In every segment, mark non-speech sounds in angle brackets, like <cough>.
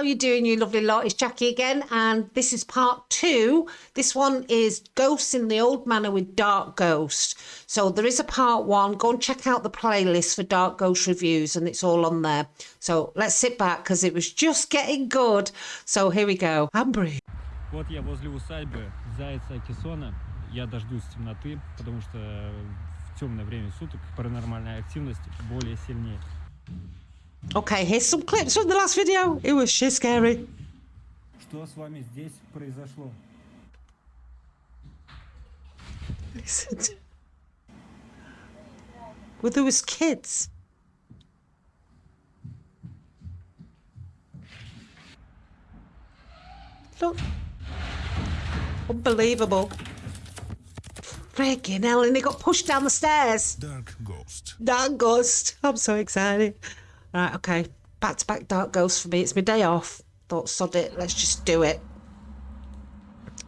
How you doing, you lovely lot? It's Jackie again, and this is part two. This one is Ghosts in the Old Manor with Dark Ghost. So there is a part one. Go and check out the playlist for Dark Ghost reviews, and it's all on there. So let's sit back because it was just getting good. So here we go. Ambry. Вот я возле усадьбы Зайца Кессона. Я дождусь темноты, потому что в темное время суток паранормальная активность более сильнее. Okay, here's some clips from the last video. It was shit scary. Что с вами здесь произошло? Listen. Well, there was kids. Look. Unbelievable. Friggin' hell, and he got pushed down the stairs. Dark Ghost. Dark Ghost. I'm so excited. Right, okay. Back to back Dark Ghost for me. It's my day off. Thought, sod it, let's just do it.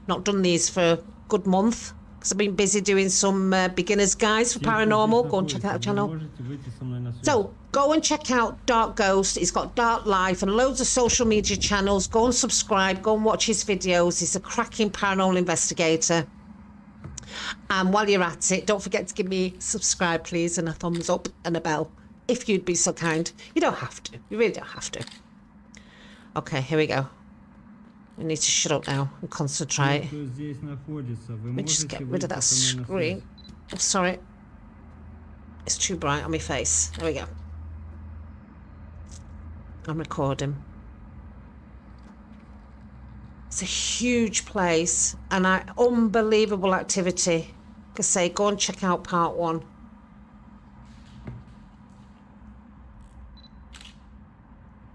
Not done these for a good month because I've been busy doing some uh, beginner's guides for paranormal. Go and check out the channel. So go and check out Dark Ghost. He's got Dark Life and loads of social media channels. Go and subscribe. Go and watch his videos. He's a cracking paranormal investigator. And while you're at it, don't forget to give me subscribe, please, and a thumbs up and a bell if you'd be so kind. You don't have to. You really don't have to. Okay, here we go. We need to shut up now and concentrate. Let me just get rid of that screen. Oh, sorry. It's too bright on my face. There we go. I'm recording. It's a huge place and I, unbelievable activity. Like I say, go and check out part one.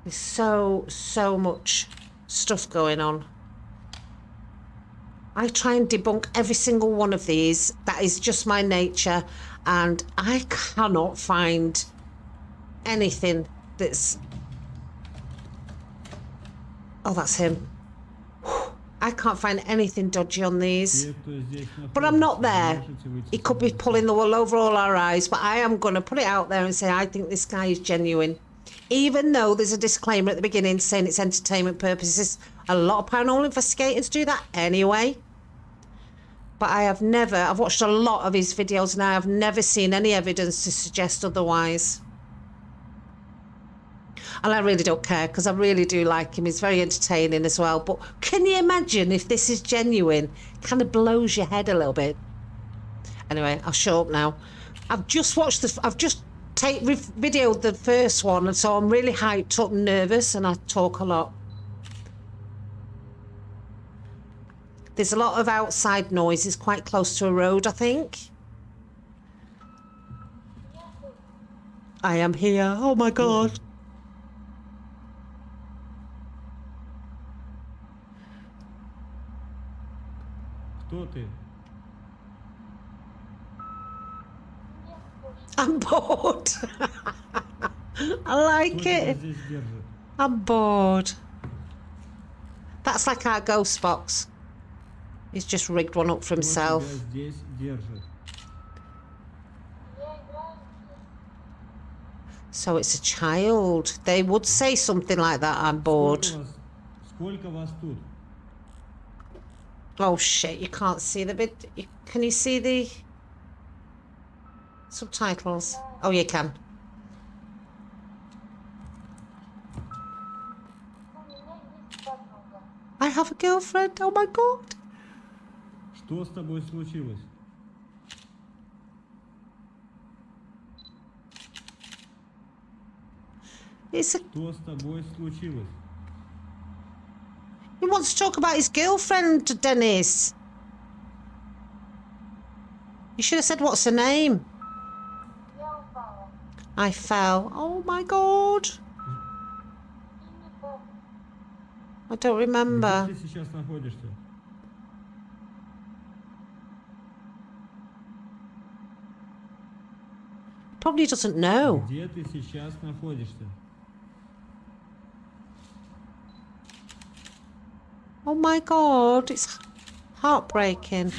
There's so, so much stuff going on. I try and debunk every single one of these. That is just my nature. And I cannot find anything that's... Oh, that's him. I can't find anything dodgy on these. But I'm not there. He could be pulling the wool over all our eyes. But I am going to put it out there and say I think this guy is genuine even though there's a disclaimer at the beginning saying it's entertainment purposes. A lot of paranormal investigators do that anyway. But I have never, I've watched a lot of his videos and I have never seen any evidence to suggest otherwise. And I really don't care because I really do like him. He's very entertaining as well. But can you imagine if this is genuine? Kind of blows your head a little bit. Anyway, I'll show up now. I've just watched the, I've just take videoed the first one, and so I'm really hyped up and nervous, and I talk a lot. There's a lot of outside noise. It's quite close to a road, I think. I am here. Oh my god. Кто ты? <laughs> I'm bored. <laughs> I like it. I'm bored. That's like our ghost box. He's just rigged one up for himself. So it's a child. They would say something like that, I'm bored. Oh shit, you can't see the bit. Can you see the... Subtitles. Oh, you can. I have a girlfriend. Oh my god. Что с тобой случилось? It's a... Что с тобой случилось? He wants to talk about his girlfriend, Dennis. You should have said what's her name. I fell. Oh my god. I don't remember. Probably doesn't know. Oh my god, it's heartbreaking.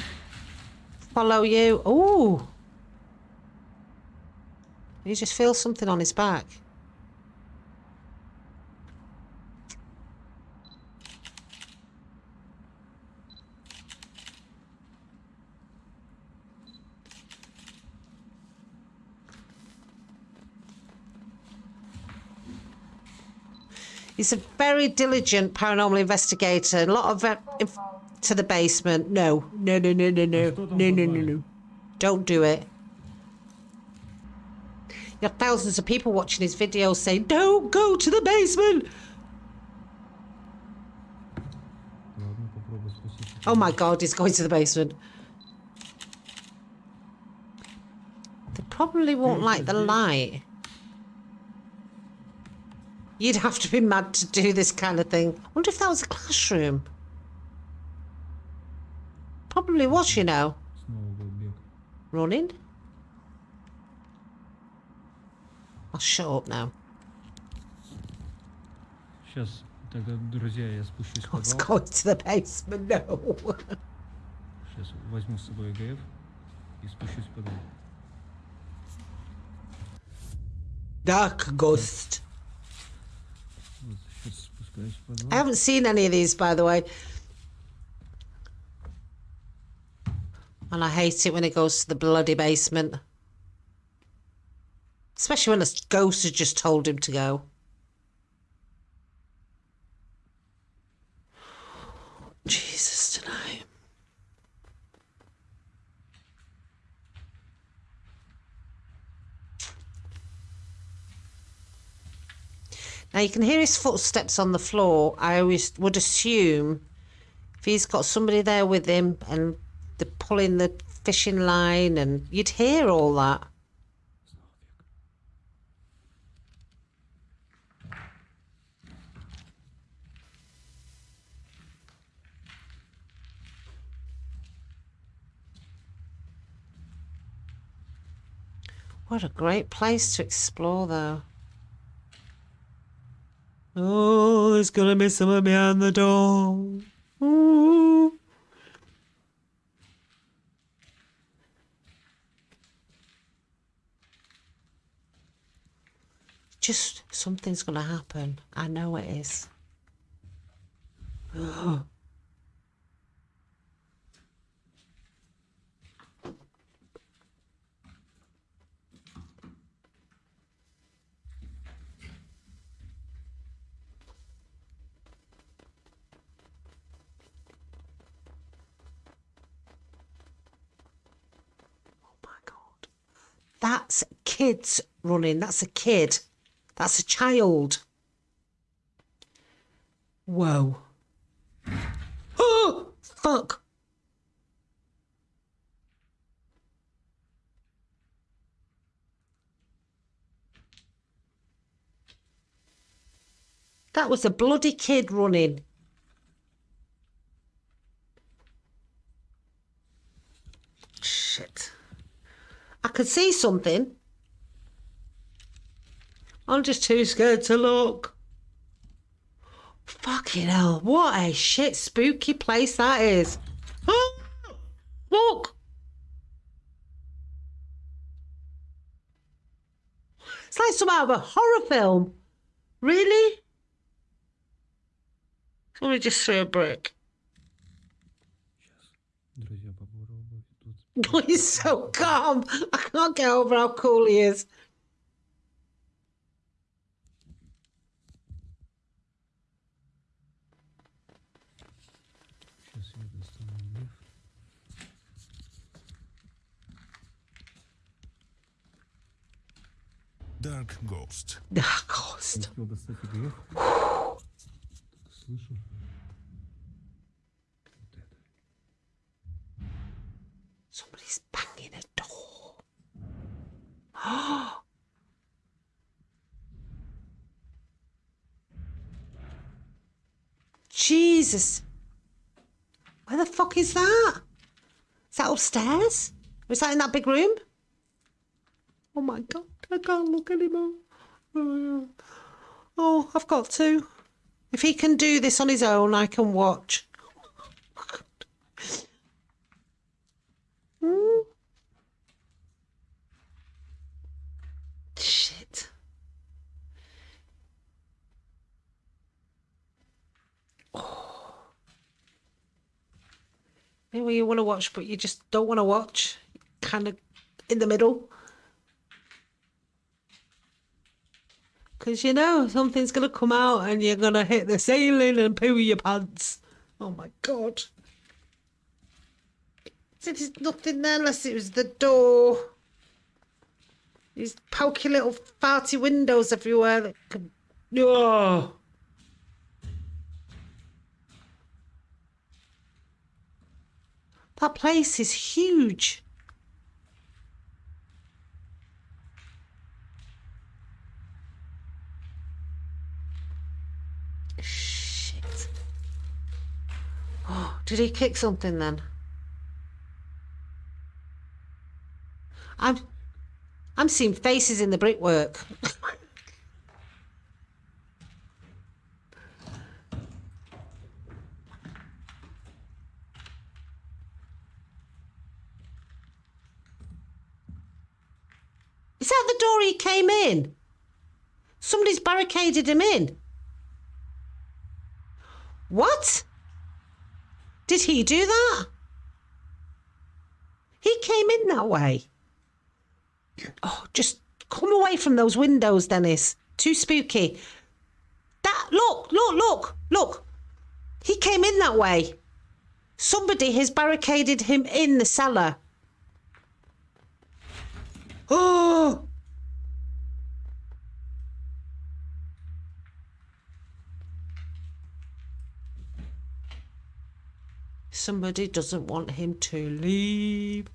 Follow you. Oh. You just feel something on his back. He's a very diligent paranormal investigator. A lot of uh, to the basement. No, no, no, no, no, no, no, no, no, no. Don't do it. You have thousands of people watching his videos saying, don't go to the basement. Oh my God, he's going to the basement. They probably won't like the light. You'd have to be mad to do this kind of thing. I wonder if that was a classroom. Probably was, you know. Running? I'll shut up now. Сейчас, тогда, друзья, я спущусь в I was подвал. going to the basement. No. Сейчас возьму с собой ЭГФ и спущусь в подвал. Dark ghost. Вот, сейчас спускаюсь в подвал. I haven't seen any of these, by the way. And I hate it when it goes to the bloody basement. Especially when a ghost has just told him to go. Jesus tonight. Now you can hear his footsteps on the floor. I always would assume if he's got somebody there with him and they're pulling the fishing line and you'd hear all that. What a great place to explore, though. Oh, there's gonna be someone behind the door. Ooh. Just something's gonna happen. I know it is. <gasps> Oh. That's kids running. That's a kid. That's a child. Whoa. <gasps> Oh, fuck. That was a bloody kid running. Shit. I could see something. I'm just too scared to look. Fucking hell, what a shit spooky place that is. Ah, look! It's like some out of a horror film. Really? Somebody just threw a brick. <laughs> He's so calm. I can't get over how cool he is. Dark Ghost. Dark Ghost. Jesus. Where the fuck is that? Is that upstairs? Is that in that big room? Oh my god, I can't look anymore. Oh, I've got to. If he can do this on his own, I can watch. Hmm? Shit. Maybe you want to watch, but you just don't want to watch. Kind of in the middle. Because you know something's going to come out and you're going to hit the ceiling and poo your pants. Oh my god. There's nothing there unless it was the door. These pokey little farty windows everywhere that could. Oh. That place is huge. Shit. Oh, did he kick something then? I'm I'm seeing faces in the brickwork. <laughs> Is that the door he came in? Somebody's barricaded him in. What? Did he do that? He came in that way. Oh, just come away from those windows, Dennis. Too spooky. That look, look, look, look. He came in that way. Somebody has barricaded him in the cellar. Oh! <gasps> Somebody doesn't want him to leave.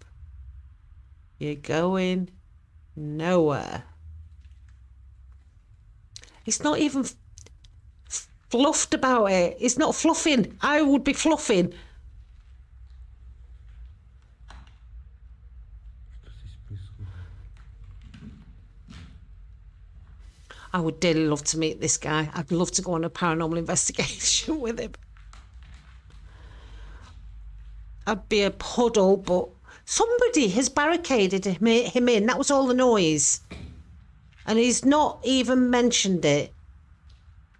You're going nowhere. It's not even fluffed about it. It's not fluffing. I would be fluffing. I would dearly love to meet this guy. I'd love to go on a paranormal <laughs> investigation with him. I'd be a puddle, but somebody has barricaded him in. That was all the noise. And he's not even mentioned it.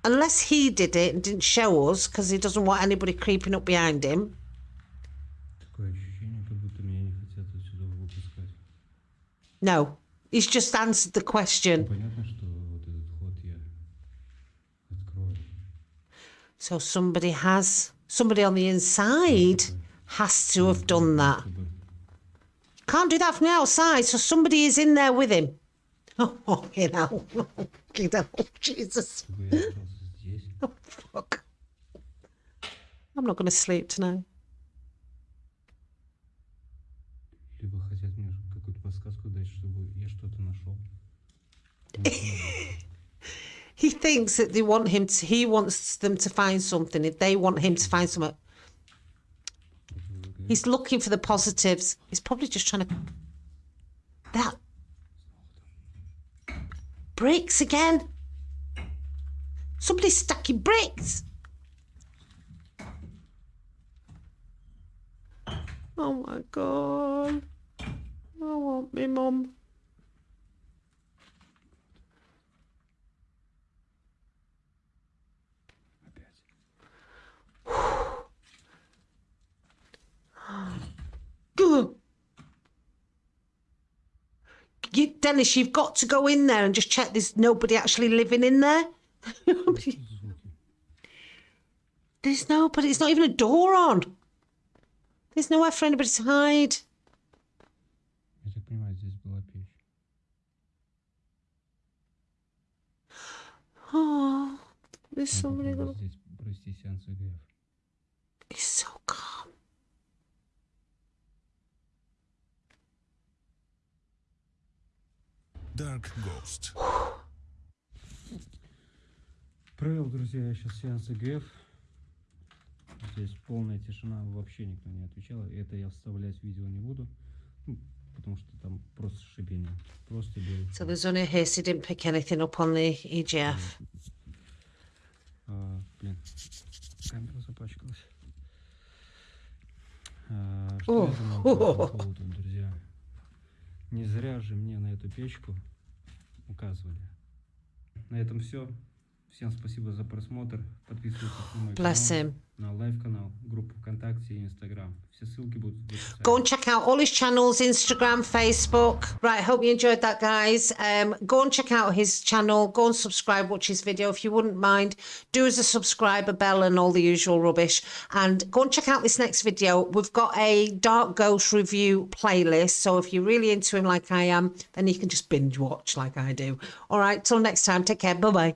Unless he did it and didn't show us because he doesn't want anybody creeping up behind him. No, he's just answered the question. So somebody has, somebody on the inside has to have done that. Can't do that from the outside, so somebody is in there with him. <laughs> Oh, you know, you know, Jesus. Oh, fuck. I'm not going to sleep tonight. <laughs> He thinks that they want him to, he wants them to find something. If they want him to find something, he's looking for the positives. He's probably just trying to. That. Bricks again. Somebody's stacking bricks. Oh my god. I want me mum. Dennis, you've got to go in there and just check there's nobody actually living in there. <laughs> there's nobody. It's not even a door on. There's nowhere for anybody to hide. <gasps> Oh, there's Dark Ghost. Провел, друзья, я сейчас сеанс ЭГФ. Здесь полная тишина, вообще никто не отвечал. Это я вставлять в видео не буду, ну, потому что там просто шипение. Просто белый So there's only a hiss. He didn't pick anything up on the EGF. А, блин, камера запачкалась. А, что О, я думаю о. по поводу, друзья? Не зря же мне на эту печку указывали. На этом все. Всем спасибо за просмотр. Подписывайтесь на мой Bless канал. him. на лайв-канал, группу ВКонтакте и Инстаграм. Все ссылки будут в описании. Go and check out all his channels Instagram, Facebook. Right, hope you enjoyed that, guys. Um, go and check out his channel. Go and subscribe, watch his video if you wouldn't mind. Do as a subscriber bell and all the usual rubbish. And go and check out this next video. We've got a Dark Ghost review playlist. So if you're really into him like I am, then you can just binge watch like I do. All right, till next time, take care. Bye bye.